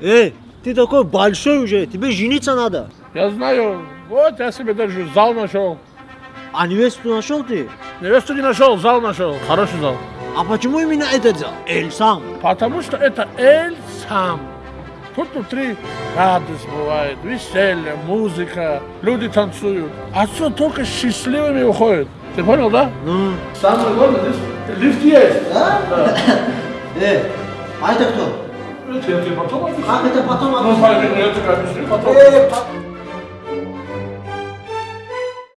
Эй, ты такой большой уже, тебе жениться надо. Я знаю, вот я себе даже зал нашел. А невесту нашел ты? Невесту не нашел, зал нашел. Хороший зал. А почему именно этот зал? Эль сам. Потому что это Эль сам. Тут внутри радость бывает, веселье, музыка, люди танцуют. Отсюда только счастливыми уходят. Ты понял, да? Ну, Самое главное, здесь лифт есть. да? Эй, а это кто? Я тебе потом объясню. Как это потом Ну, объяснить? пойми, я тебе объясню потом. Эй, по-